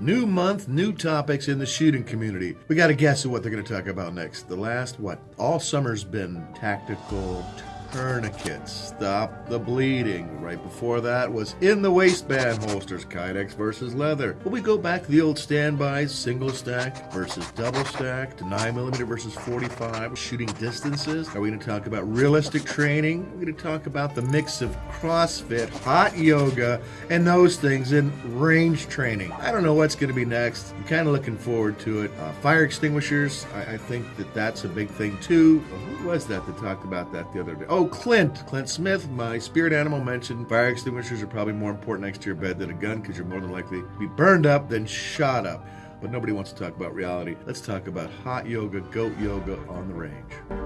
New month, new topics in the shooting community. We got to guess at what they're going to talk about next. The last, what? All summer's been tactical tourniquets. Stop the bleeding. Right before that was in the waistband holsters, Kydex versus leather. Will we go back to the old standbys, single stack versus double stack, to 9mm versus 45, shooting distances? Are we going to talk about realistic training? We're going to talk about the mix of CrossFit, hot yoga, and those things in range training. I don't know what's going to be next. I'm kind of looking forward to it. Uh, fire extinguishers, I, I think that that's a big thing too. Was that that talked about that the other day? Oh, Clint. Clint Smith, my spirit animal, mentioned fire extinguishers are probably more important next to your bed than a gun because you're more than likely to be burned up than shot up. But nobody wants to talk about reality. Let's talk about hot yoga, goat yoga on the range.